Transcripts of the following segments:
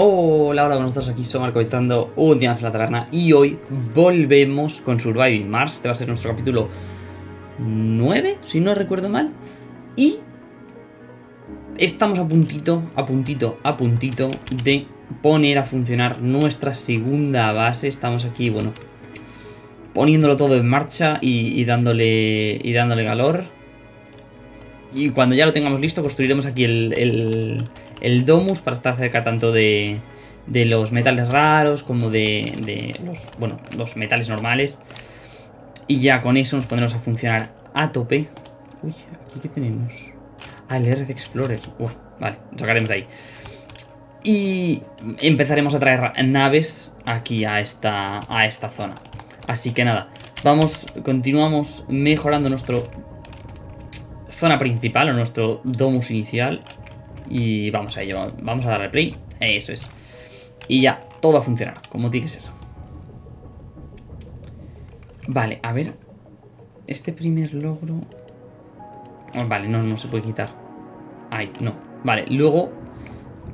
Hola, hola, buenos días, aquí somos comentando un día más en la taberna y hoy volvemos con Surviving Mars, este va a ser nuestro capítulo 9, si no recuerdo mal, y estamos a puntito, a puntito, a puntito de poner a funcionar nuestra segunda base, estamos aquí, bueno, poniéndolo todo en marcha y, dándole, y dándole calor, y cuando ya lo tengamos listo construiremos aquí el Domus para estar cerca tanto de, de los metales raros como de, de, los, bueno, los metales normales. Y ya con eso nos pondremos a funcionar a tope. Uy, ¿aquí qué tenemos? Ah, el RC Explorer. Uf, vale, sacaremos de ahí. Y empezaremos a traer naves aquí a esta, a esta zona. Así que nada, vamos, continuamos mejorando nuestro zona principal o nuestro domus inicial. Y vamos a ello, vamos a darle play. Eso es. Y ya, todo a como tiene que ser. Vale, a ver. Este primer logro... Oh, vale, no, no se puede quitar. Ay, no. Vale, luego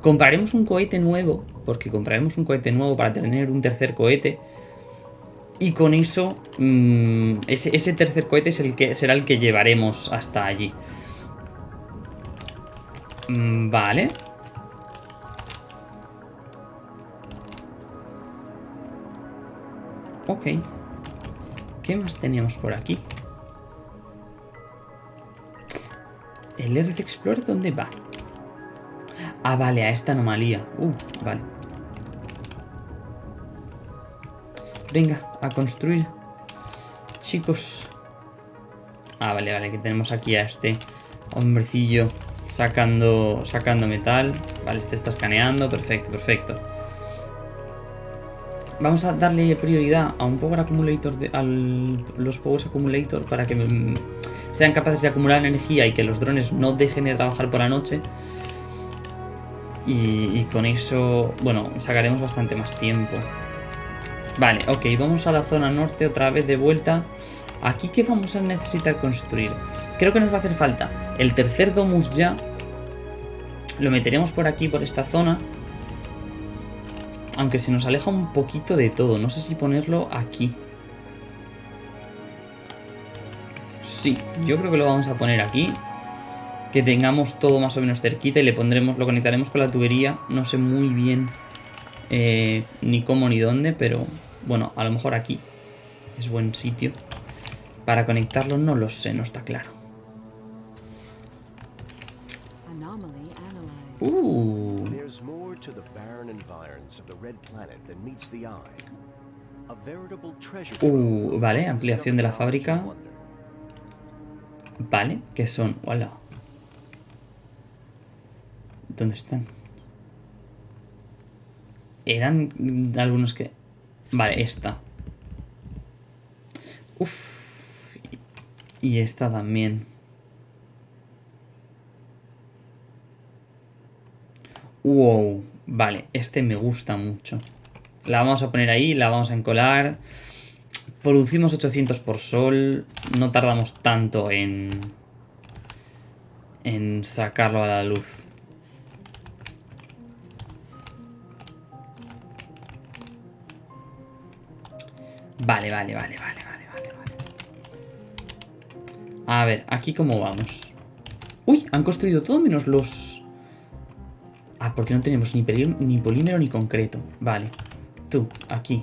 compraremos un cohete nuevo. Porque compraremos un cohete nuevo para tener un tercer cohete. Y con eso, mm, ese, ese, tercer cohete es el que, será el que llevaremos hasta allí. Mm, vale. Ok. ¿Qué más teníamos por aquí? ¿El RC Explorer dónde va? Ah, vale, a esta anomalía. Uh, vale. Venga, a construir. Chicos. Ah, vale, vale, que tenemos aquí a este hombrecillo Sacando, sacando metal. Vale, este está escaneando. Perfecto, perfecto. Vamos a darle prioridad a un Power Accumulator, de, a los Power Accumulator para que sean capaces de acumular energía y que los drones no dejen de trabajar por la noche. Y, y, con eso, bueno, sacaremos bastante más tiempo. Vale, ok, vamos a la zona norte otra vez de vuelta. Aquí, ¿qué vamos a necesitar construir? Creo que nos va a hacer falta el tercer domus ya. Lo meteremos por aquí, por esta zona. Aunque se nos aleja un poquito de todo. No sé si ponerlo aquí. Sí, yo creo que lo vamos a poner aquí. Que tengamos todo más o menos cerquita y le pondremos, lo conectaremos con la tubería. No sé muy bien eh, ni cómo ni dónde, pero bueno, a lo mejor aquí es buen sitio. Para conectarlo no lo sé, no está claro. Uh. Uh, vale, ampliación de la fábrica. Vale, ¿qué son? Hola. ¿Dónde están? Eran algunos que... Vale, esta. Uf. Y esta también. Wow, vale, este me gusta mucho. La vamos a poner ahí, la vamos a encolar. Producimos 800 por sol. No tardamos tanto en... En sacarlo a la luz. Vale, vale, vale, vale, vale, vale, vale. A ver, aquí cómo vamos. Uy, han construido todo menos los... Ah, porque no tenemos ni, polímero ni concreto. Vale. Tú, aquí.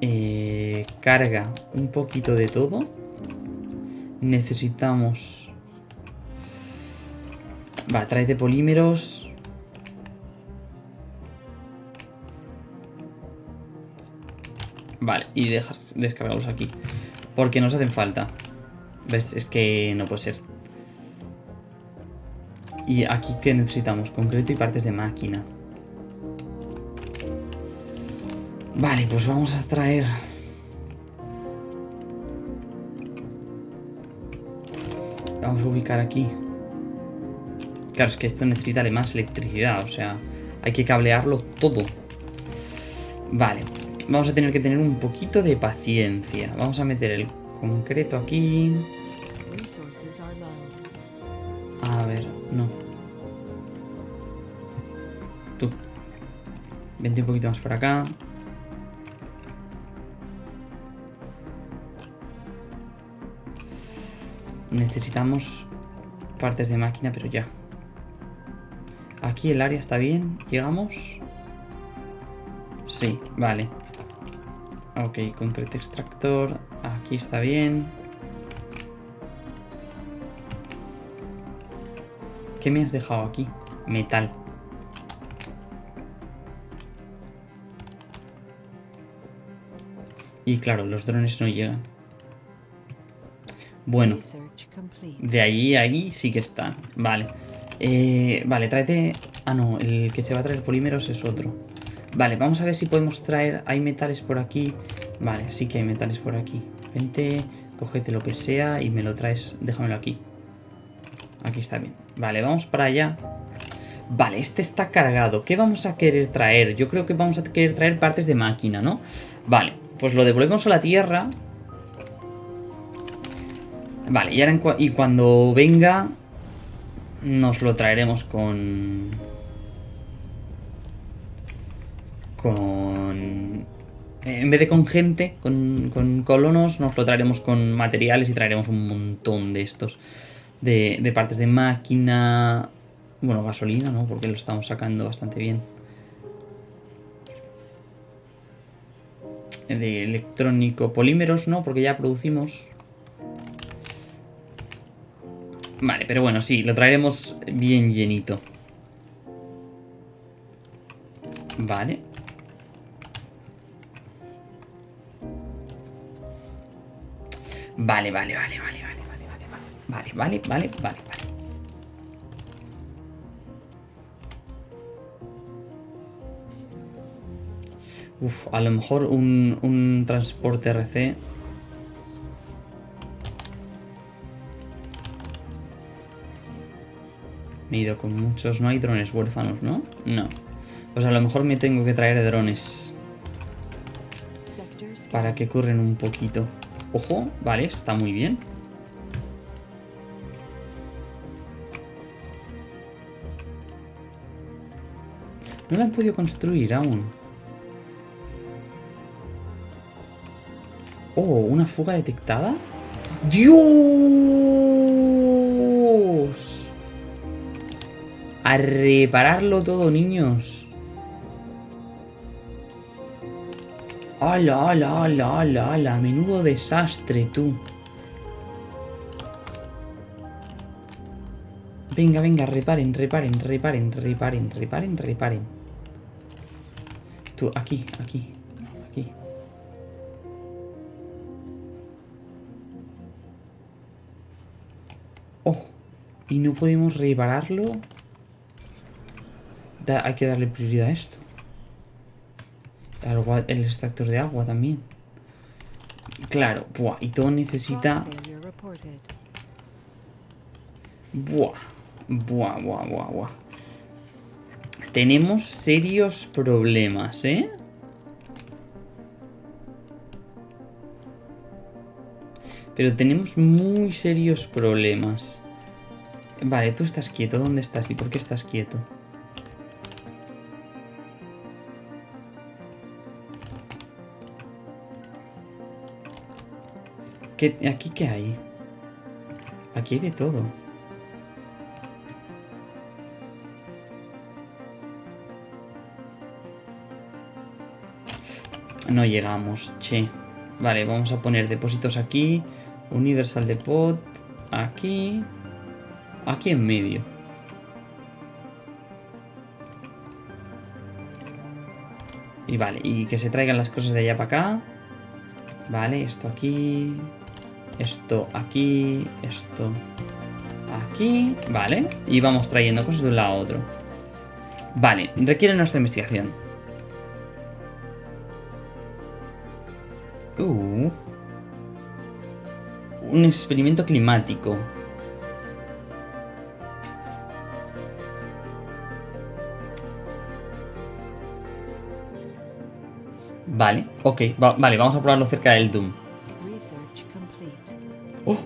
Eh, carga un poquito de todo. Necesitamos... Va, tráete polímeros. Vale, y dejas descargarlos aquí. Porque nos hacen falta. ¿Ves? Es que no puede ser. Y aquí que necesitamos concreto y partes de máquina. Vale, pues vamos a extraer... Vamos a ubicar aquí. Claro, es que esto necesita además electricidad, o sea, hay que cablearlo todo. Vale, vamos a tener que tener un poquito de paciencia. Vamos a meter el concreto aquí. A ver, no. tú. Vente un poquito más por acá. Necesitamos partes de máquina, pero ya. Aquí el área está bien. ¿Llegamos? Sí, vale. Ok, concrete extractor. Aquí está bien. ¿Qué me has dejado aquí? Metal. Y claro, los drones no llegan. Bueno. De ahí a ahí sí que están. Vale. Eh, vale, tráete... Ah, no, el que se va a traer polímeros es otro. Vale, vamos a ver si podemos traer... Hay metales por aquí. Vale, sí que hay metales por aquí. Vente, cógete lo que sea y me lo traes. Déjamelo aquí. Aquí está bien. Vale, vamos para allá. Vale, este está cargado. ¿Qué vamos a querer traer? Yo creo que vamos a querer traer partes de máquina, ¿no? Vale, pues lo devolvemos a la tierra. Vale, y, cuando venga nos lo traeremos con... Con... En vez de con gente, con, con colonos, nos lo traeremos con materiales y traeremos un montón de estos de, partes de máquina, bueno, gasolina, ¿no? Porque lo estamos sacando bastante bien. De electrónico, polímeros, ¿no? Porque ya producimos. Vale, pero bueno, sí, lo traeremos bien llenito. Vale. Vale, vale, vale, vale. Vale, vale, vale, vale, vale. Uf, a lo mejor un, un transporte RC. Me he ido con muchos. No hay drones huérfanos, ¿no? No. Pues a lo mejor me tengo que traer drones. Para que corren un poquito. Ojo, vale, está muy bien. No la han podido construir aún. Oh, ¿una fuga detectada? ¡Dios! A repararlo todo, niños. ¡Hala, hala, hala, hala, hala! Menudo desastre, tú. Venga, venga, reparen, reparen, reparen, reparen, reparen, reparen. Tú, aquí, aquí, aquí. Oh, y no podemos repararlo. hay que darle prioridad a esto. El extractor de agua también. Claro, buah, y todo necesita... Buah. Buah, buah, buah, buah. Tenemos serios problemas, ¿eh? Pero tenemos muy serios problemas. Vale, tú estás quieto. ¿Dónde estás? ¿Y por qué estás quieto? ¿Qué, ¿Aquí qué hay? Aquí hay de todo. No llegamos, che. Vale, vamos a poner depósitos aquí. Universal Depot. Aquí. Aquí en medio. Y vale, y que se traigan las cosas de allá para acá. Vale, esto aquí. Esto aquí. Esto aquí. Vale. Y vamos trayendo cosas de un lado a otro. Vale, requiere nuestra investigación. Un experimento climático. Vale, ok, vale, vamos a probarlo cerca del Doom. ¡Oh!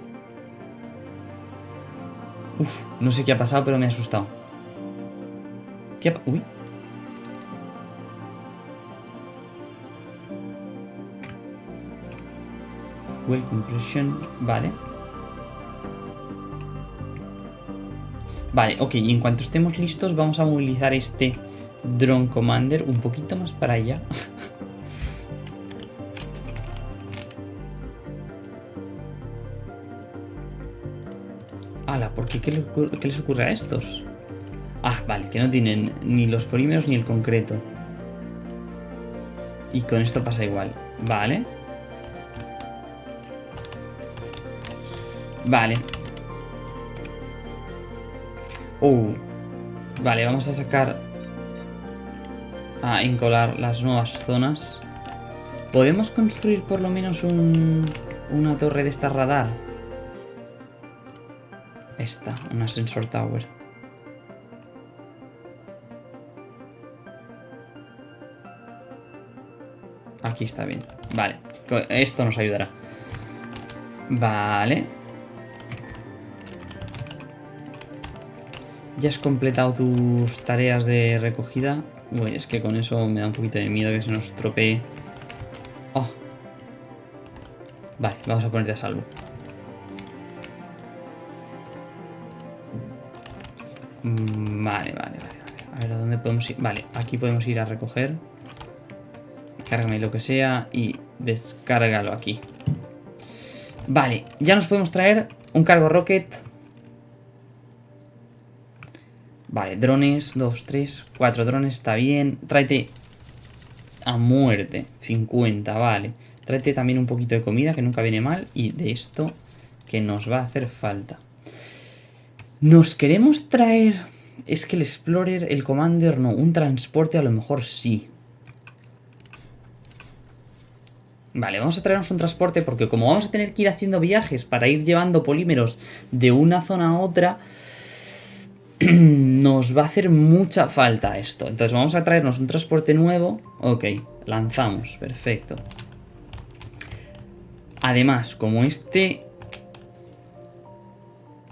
Uf, no sé qué ha pasado, pero me ha asustado. ¿Qué ha Uy. Well compression. Vale. Vale, ok. Y en cuanto estemos listos, vamos a movilizar este Drone Commander un poquito más para allá. Ala, ¿por qué? ¿Qué, ¿Qué les ocurre a estos? Ah, vale, que no tienen ni los polímeros ni el concreto. Y con esto pasa igual. Vale. Vale. Uh. Vale, vamos a sacar... A encolar las nuevas zonas. ¿Podemos construir por lo menos un, una torre de esta radar? Esta, una sensor tower. Aquí está bien. Vale, esto nos ayudará. Vale. Ya has completado tus tareas de recogida. Uy, es que con eso me da un poquito de miedo que se nos tropee. Oh. Vale, vamos a ponerte a salvo. Mm, vale, vale, vale, A ver, ¿a dónde podemos ir? Vale, aquí podemos ir a recoger. Cárgame lo que sea y descárgalo aquí. Vale, ya nos podemos traer un cargo rocket. Vale, drones, dos, tres, cuatro drones, está bien. Tráete a muerte, 50, vale. Tráete también un poquito de comida, que nunca viene mal. Y de esto que nos va a hacer falta. Nos queremos traer... Es que el Explorer, el Commander no, un transporte a lo mejor sí. Vale, vamos a traernos un transporte porque como vamos a tener que ir haciendo viajes para ir llevando polímeros de una zona a otra, nos va a hacer mucha falta esto. Entonces vamos a traernos un transporte nuevo. Ok, lanzamos, perfecto. Además, como este...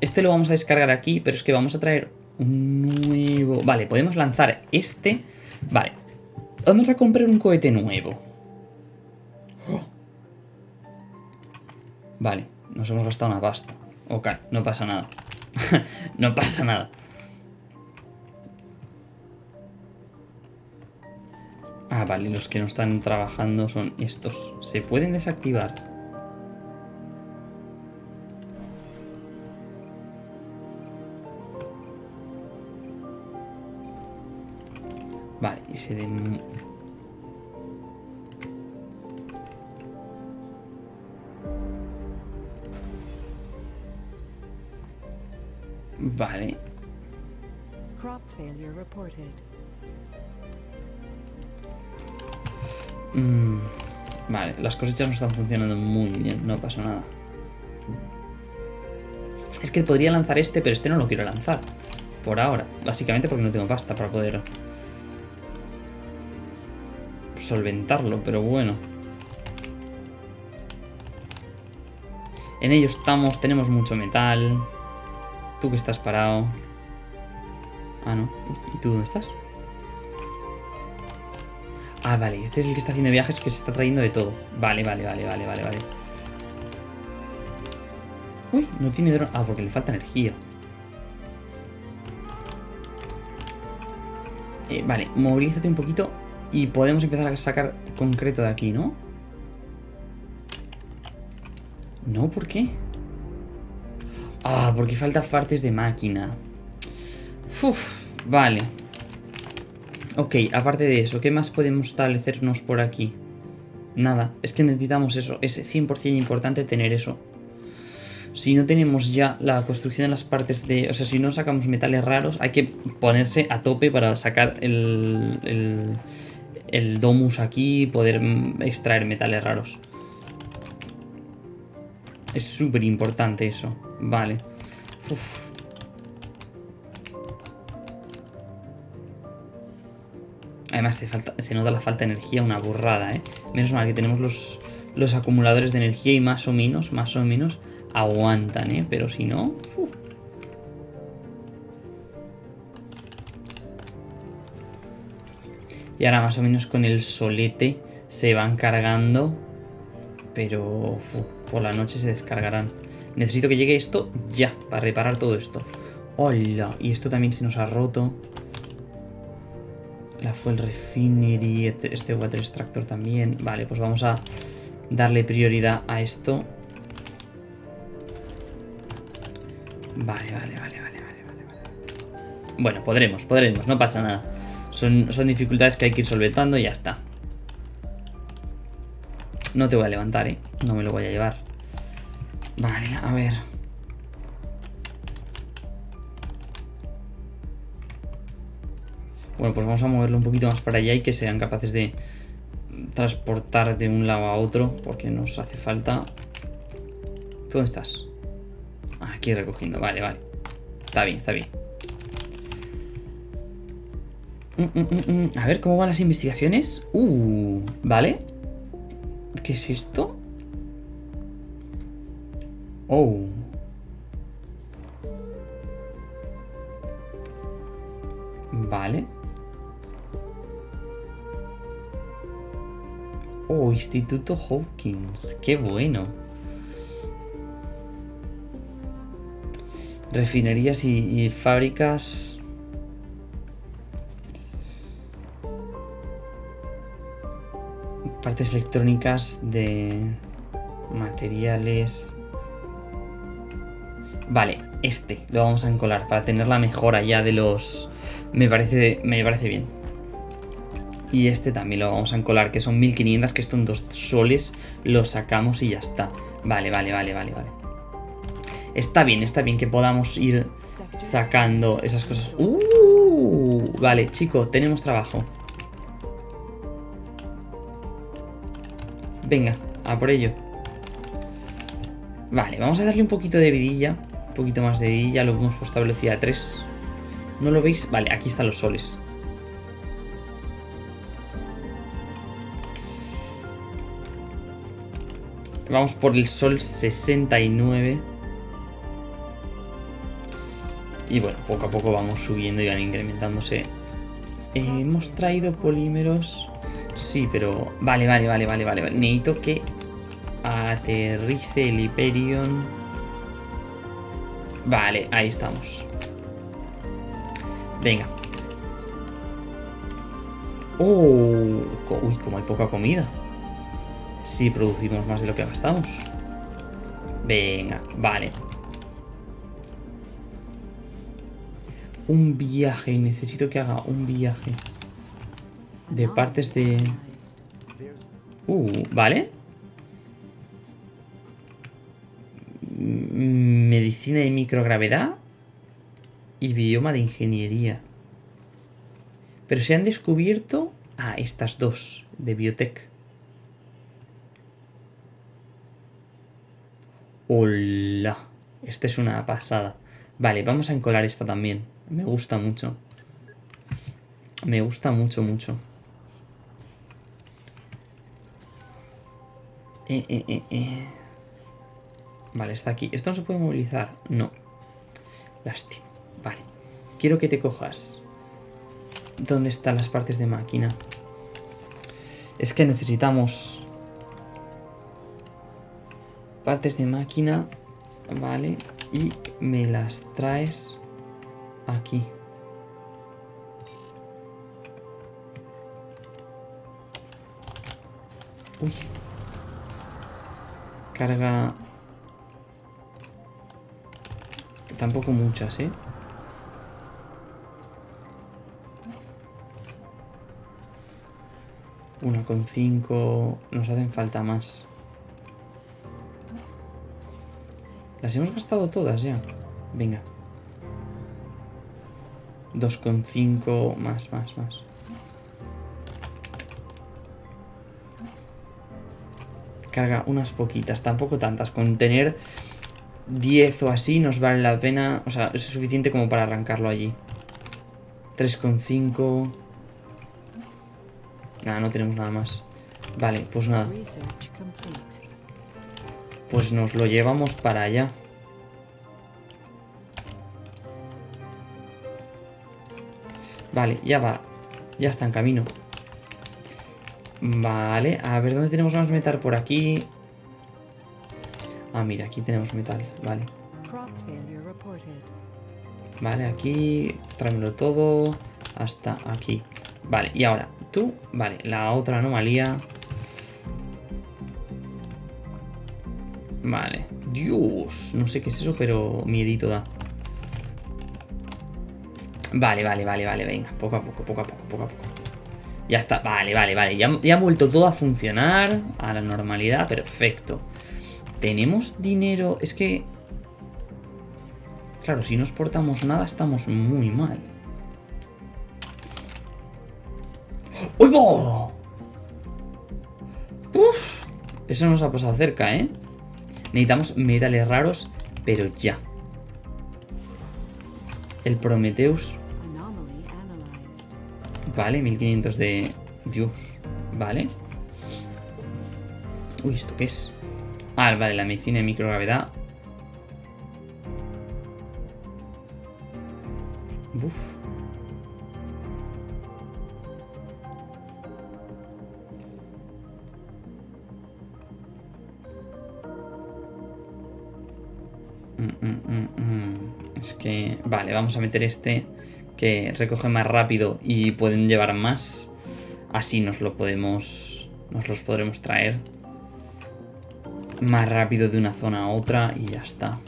Este lo vamos a descargar aquí, pero es que vamos a traer un nuevo... Vale, podemos lanzar este. Vale, vamos a comprar un cohete nuevo. Vale, nos hemos gastado una pasta. Ok, no pasa nada. no pasa nada. Ah, vale, los que no están trabajando son estos. ¿Se pueden desactivar? Vale, y se... Den... Vale. Mm, vale, las cosechas no están funcionando muy bien, no pasa nada. Es que podría lanzar este, pero este no lo quiero lanzar. Por ahora. Básicamente porque no tengo pasta para poder solventarlo, pero bueno. En ello estamos, tenemos mucho metal. Tú que estás parado. Ah, no. ¿Y tú dónde estás? Ah, vale. Este es el que está haciendo viajes que se está trayendo de todo. Vale, vale, vale, vale, vale, vale. Uy, no tiene dron. Ah, porque le falta energía. Eh, vale, movilízate un poquito y podemos empezar a sacar concreto de aquí, ¿no? No, ¿por qué? Ah, porque falta partes de máquina. Uf, vale. Ok, aparte de eso, ¿qué más podemos establecernos por aquí? Nada, es que necesitamos eso. Es 100% importante tener eso. Si no tenemos ya la construcción de las partes de... O sea, si no sacamos metales raros, hay que ponerse a tope para sacar el, el, domus aquí y poder mm, extraer metales raros. Es súper importante eso. Vale. Además se, falta, se nota la falta de energía, una burrada, ¿eh? Menos mal que tenemos los, acumuladores de energía y más o menos, más o menos, aguantan, ¿eh? Pero si no... Y ahora más o menos con el solete se van cargando. Pero... por la noche se descargarán. Necesito que llegue esto ya, para reparar todo esto. ¡Hola! Y esto también se nos ha roto. La Fuel Refinery, este, Water Extractor también. Vale, pues vamos a darle prioridad a esto. Vale, vale, vale, vale, vale, vale. Bueno, podremos, podremos, no pasa nada. Son, son dificultades que hay que ir solventando y ya está. No te voy a levantar, ¿eh? No me lo voy a llevar. Vale, a ver. Bueno, pues vamos a moverlo un poquito más para allá y que sean capaces de transportar de un lado a otro porque nos hace falta. ¿Dónde estás? Aquí recogiendo, vale, vale. Está bien, está bien. Mm, mm, mm, a ver, ¿cómo van las investigaciones? Uh, vale. ¿Qué es esto? Oh. Vale. Oh, Instituto Hawkins. Qué bueno. Refinerías y, fábricas. Partes electrónicas de materiales. Vale, este lo vamos a encolar para tener la mejora ya de los... Me parece, me parece bien. Y este también lo vamos a encolar, que son 1500, que esto en dos soles lo sacamos y ya está. Vale, vale, vale, vale, vale. Está bien, está bien que podamos ir sacando esas cosas. ¡Uh! Vale, chico, tenemos trabajo. Venga, a por ello. Vale, vamos a darle un poquito de vidilla. Un poquito más de vidilla, lo hemos puesto a velocidad 3. ¿No lo veis? Vale, aquí están los soles. Vamos por el sol 69. Y bueno, poco a poco vamos subiendo y van incrementándose. hemos traído polímeros. Sí, pero... Vale, vale, vale, vale, vale. Necesito que aterrice el Hyperion. Vale, ahí estamos. Venga. Oh, uy, como hay poca comida si producimos más de lo que gastamos. Venga, vale. Un viaje, necesito que haga un viaje. De partes de... Uh, vale. Medicina de microgravedad y bioma de ingeniería. Pero se han descubierto... Ah, estas dos de biotech. Hola. Esta es una pasada. Vale, vamos a encolar esta también. Me gusta mucho. Me gusta mucho, mucho. Eh, eh, eh, eh. Vale, está aquí. ¿Esto no se puede movilizar? No. Lástima. Vale. Quiero que te cojas. ¿Dónde están las partes de máquina? Es que necesitamos partes de máquina, vale, y me las traes aquí. Uy. Carga... Tampoco muchas, ¿eh? Una con cinco... Nos hacen falta más. Hemos gastado todas ya. Venga. 2,5 más, más, más. Carga unas poquitas, tampoco tantas. Con tener 10 o así nos vale la pena. O sea, es suficiente como para arrancarlo allí. 3,5. Nada, no tenemos nada más. Vale, pues nada. Pues nos lo llevamos para allá. Vale, ya va. Ya está en camino. Vale, a ver dónde tenemos más metal por aquí. Ah, mira, aquí tenemos metal, vale. Vale, aquí, tráemelo todo hasta aquí. Vale, y ahora, tú, vale, la otra anomalía. Vale, Dios, no sé qué es eso, pero miedito da. Vale, vale, vale, vale, venga, poco a poco, poco a poco, poco a poco. Ya está, vale, vale, vale, ya, ya ha vuelto todo a funcionar, a la normalidad, perfecto. ¿Tenemos dinero? Es que... Claro, si no exportamos nada estamos muy mal. ¡Uy, eso nos ha pasado cerca, ¿eh? Necesitamos metales raros, pero ya. El Prometheus. Vale, 1500 de... Dios. Vale. Uy, ¿esto qué es? Ah, vale, la medicina de microgravedad. Vale, vamos a meter este que recoge más rápido y pueden llevar más. Así nos lo podemos... Nos los podremos traer más rápido de una zona a otra y ya está.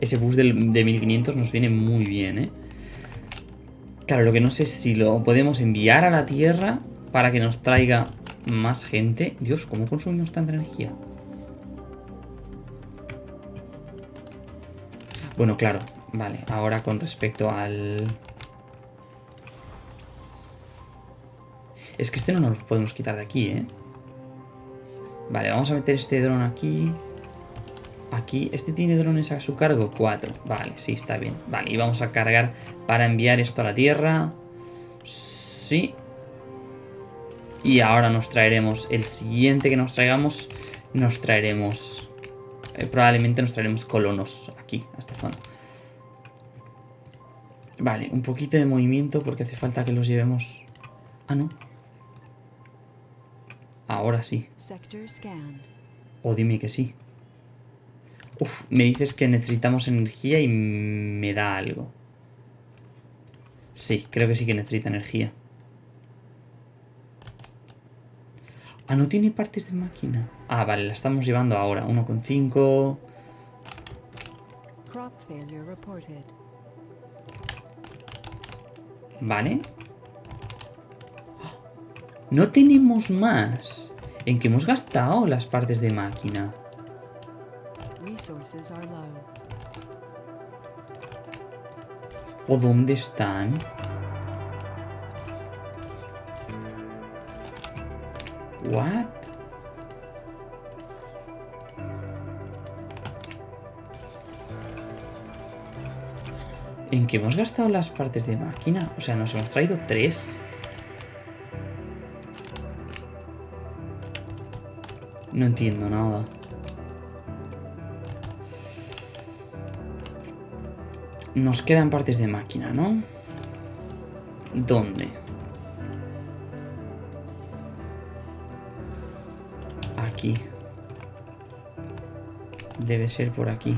Ese bus del- de 1500 nos viene muy bien, ¿eh? Claro, lo que no sé es si lo podemos enviar a la Tierra para que nos traiga más gente. Dios, ¿cómo consumimos tanta energía? Bueno, claro, vale. Ahora con respecto al... Es que este no nos lo podemos quitar de aquí, ¿eh? Vale, vamos a meter este dron aquí. Aquí, ¿este tiene drones a su cargo? Cuatro. Vale, sí, está bien. Vale, y vamos a cargar para enviar esto a la Tierra. Sí. Y ahora nos traeremos, el siguiente que nos traigamos, nos traeremos... eh, probablemente nos traeremos colonos aquí, a esta zona. Vale, un poquito de movimiento porque hace falta que los llevemos... Ah, no. Ahora sí. O dime que sí. Uf, me dices que necesitamos energía y me da algo. Sí, creo que sí que necesita energía. Ah, no tiene partes de máquina. Ah, vale, la estamos llevando ahora. 1,5. Vale. No tenemos más. ¿En qué hemos gastado las partes de máquina? ¿O dónde están? What? ¿En qué hemos gastado las partes de máquina? O sea, nos hemos traído tres. No entiendo nada. Nos quedan partes de máquina, ¿no? ¿Dónde? Aquí. Debe ser por aquí.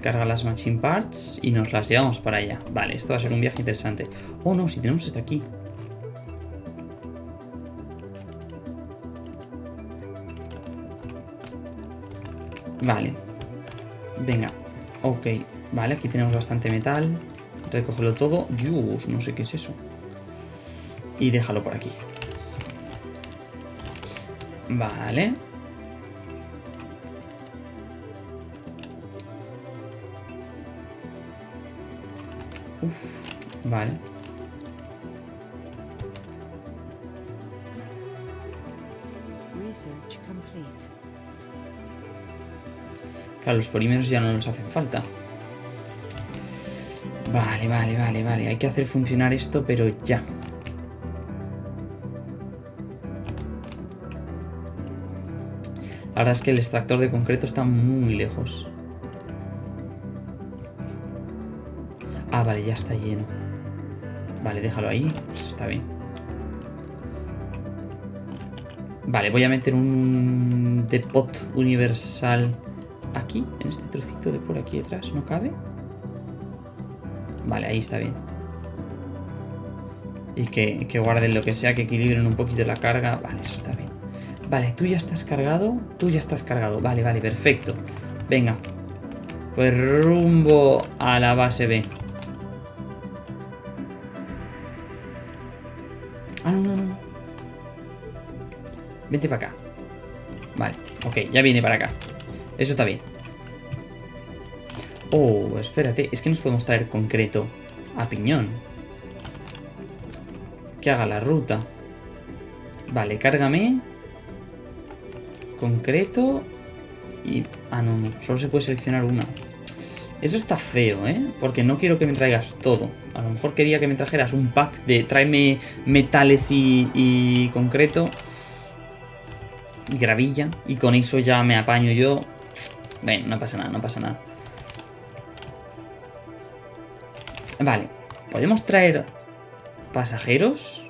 Carga las machine parts y nos las llevamos para allá. Vale, esto va a ser un viaje interesante. Oh, no, si tenemos este aquí. Vale. Venga. Ok. Vale, aquí tenemos bastante metal. Recógelo todo. Dios, no sé qué es eso. Y déjalo por aquí. Vale. Vale. Claro, los polímeros ya no nos hacen falta. Vale, vale, vale, vale. Hay que hacer funcionar esto, pero ya. La verdad es que el extractor de concreto está muy lejos. Ah, vale, ya está lleno. Vale, déjalo ahí. Pues está bien. Vale, voy a meter un depot universal aquí, en este trocito de por aquí detrás. ¿No cabe? Vale, ahí está bien. Y que, que guarden lo que sea, que equilibren un poquito la carga. Vale, eso está bien. Vale, tú ya estás cargado. Tú ya estás cargado. Vale, vale, perfecto. Venga. Pues rumbo a la base B. Para acá. Vale, ok, ya viene para acá. Eso está bien. Oh, espérate, es que nos podemos traer concreto a piñón. Que haga la ruta. Vale, cárgame. Concreto. Y... Ah, no, no. Solo se puede seleccionar una. Eso está feo, ¿eh? Porque no quiero que me traigas todo. A lo mejor quería que me trajeras un pack de tráeme metales y, y concreto. Gravilla. Y con eso ya me apaño yo. Bueno, no pasa nada, no pasa nada. Vale. ¿Podemos traer pasajeros?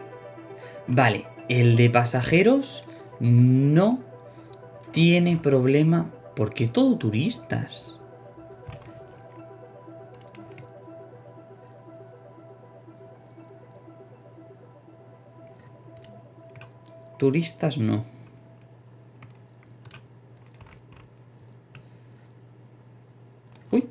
Vale. El de pasajeros no tiene problema porque es todo turistas. Turistas no. Uy.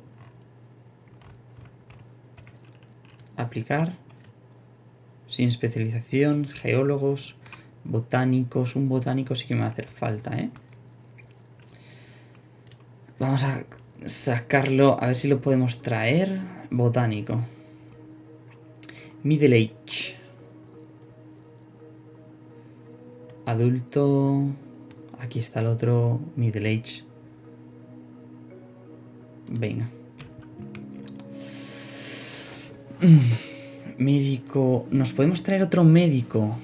Sin especialización, geólogos, botánicos. Un botánico sí que me va a hacer falta, ¿eh? Vamos a sacarlo, a ver si lo podemos traer. Botánico. Middle Age. Adulto. Aquí está el otro. Middle Age. Venga. Médico. ¿Nos podemos traer otro médico?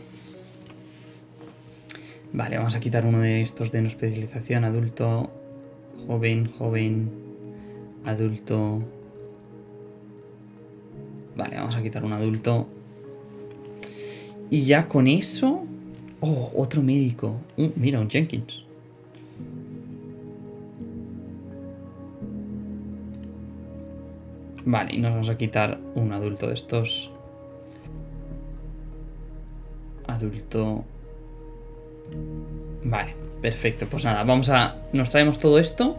Vale, vamos a quitar uno de estos de no especialización. Adulto. Joven, joven. Adulto. Vale, vamos a quitar un adulto. Y ya con eso... Oh, otro médico. Mira, un Jenkins. Vale, y nos vamos a quitar un adulto de estos. Adulto. Vale, perfecto. Pues nada, vamos a... Nos traemos todo esto.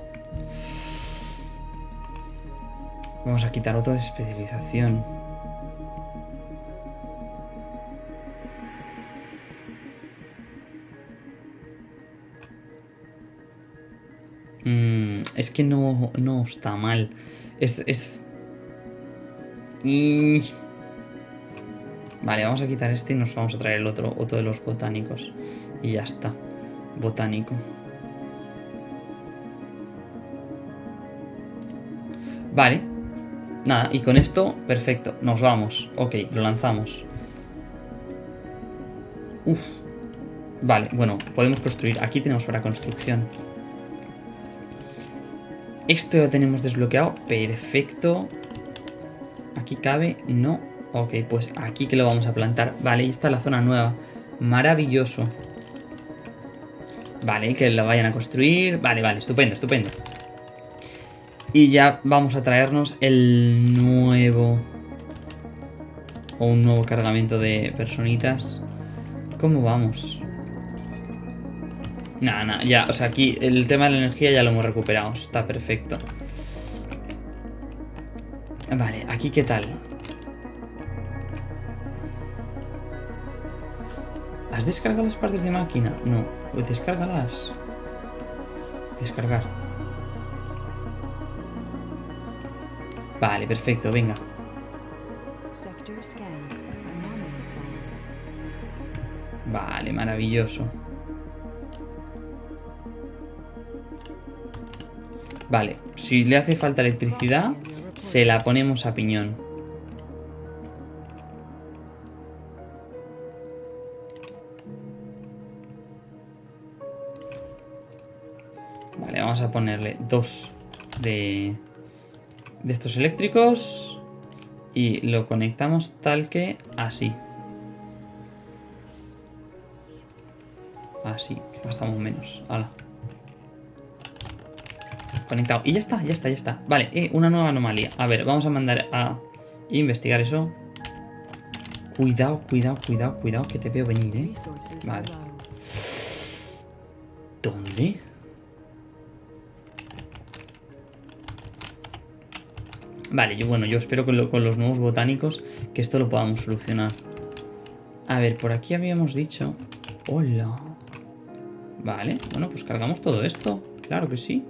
Vamos a quitar otro de especialización. Mm, es que no, no está mal. Es... es... Y... Vale, vamos a quitar este y nos vamos a traer el otro, otro de los botánicos. Y ya está. Botánico. Vale. Nada, y con esto, perfecto. Nos vamos. Ok, lo lanzamos. Uf. Vale, bueno, podemos construir. Aquí tenemos para construcción. Esto ya tenemos desbloqueado. Perfecto. Aquí cabe. No. Ok, pues aquí que lo vamos a plantar. Vale, ahí está la zona nueva. Maravilloso. Vale, que lo vayan a construir. Vale, vale, estupendo, estupendo. Y ya vamos a traernos el nuevo... O un nuevo cargamento de personitas. ¿Cómo vamos? Nada, nada, ya, o sea, aquí el tema de la energía ya lo hemos recuperado. Está perfecto. Vale, aquí qué tal. Descargado las partes de máquina? No, pues descárgalas. Descargar. Vale, perfecto, venga. Vale, maravilloso. Vale, si le hace falta electricidad, se la ponemos a piñón. A ponerle dos de, de estos eléctricos y lo conectamos tal que así. Así, gastamos menos. Hala. Conectado. Y ya está, ya está, ya está. Vale, eh, una nueva anomalía. A ver, vamos a mandar a investigar eso. Cuidado, cuidado, cuidado, cuidado, que te veo venir, ¿eh? Vale. ¿Dónde? Vale, yo bueno, yo espero con, lo- con los nuevos botánicos que esto lo podamos solucionar. A ver, por aquí habíamos dicho... Hola. Vale, bueno, pues cargamos todo esto. Claro que sí.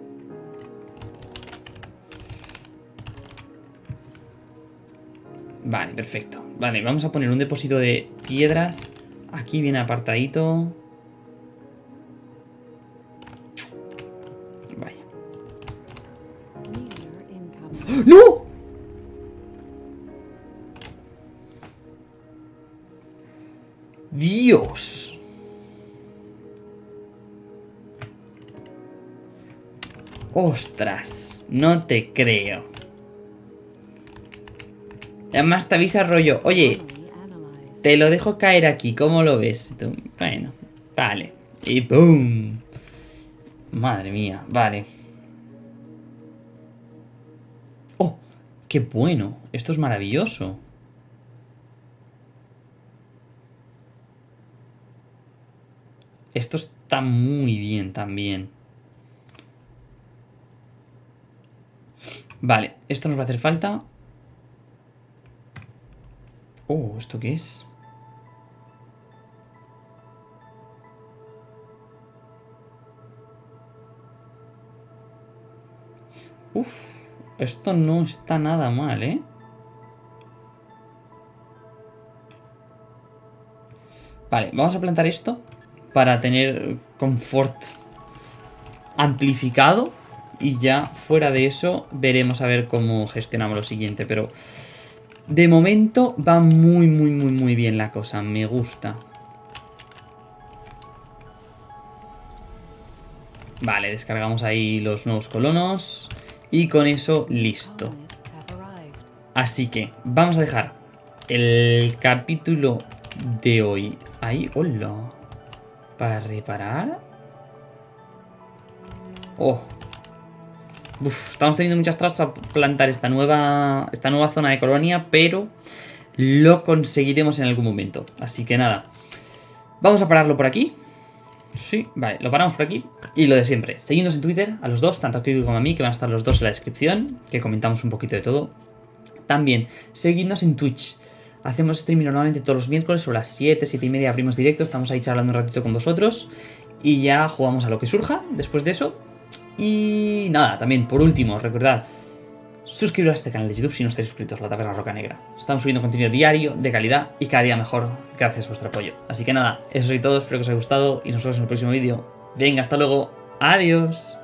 Vale, perfecto. Vale, vamos a poner un depósito de piedras. Aquí bien apartadito. Vaya. ¡No! Ostras, no te creo. Además te avisa rollo, oye, te lo dejo caer aquí, ¿cómo lo ves? Bueno, vale. Y ¡pum! Madre mía, vale. ¡Oh! ¡Qué bueno! Esto es maravilloso. Esto está muy bien también. Vale, esto nos va a hacer falta. Oh, ¿esto qué es? Uf, esto no está nada mal, ¿eh? Vale, vamos a plantar esto para tener confort amplificado y ya fuera de eso veremos a ver cómo gestionamos lo siguiente, pero de momento va muy muy muy muy bien la cosa, me gusta. Vale, descargamos ahí los nuevos colonos y con eso listo. Así que vamos a dejar el capítulo de hoy ahí. ¡Hola! Para reparar. ¡Oh! Uf, estamos teniendo muchas trabas para plantar esta nueva, esta nueva zona de colonia, pero lo conseguiremos en algún momento. Así que nada, vamos a pararlo por aquí. Sí, vale, lo paramos por aquí. Y lo de siempre, seguidnos en Twitter, a los dos, tanto a Kiko como a mí, que van a estar los dos en la descripción, que comentamos un poquito de todo. También, seguidnos en Twitch. Hacemos streaming normalmente todos los miércoles sobre las 7, 7 y media abrimos directo. Estamos ahí charlando un ratito con vosotros. Y ya jugamos a lo que surja después de eso. Y nada, también por último, recordad, suscribiros a este canal de YouTube si no estáis suscritos, La Taberna Roca Negra. Estamos subiendo contenido diario, de calidad y cada día mejor, gracias a vuestro apoyo. Así que nada, eso es todo, espero que os haya gustado y nos vemos en el próximo vídeo. Venga, hasta luego, adiós.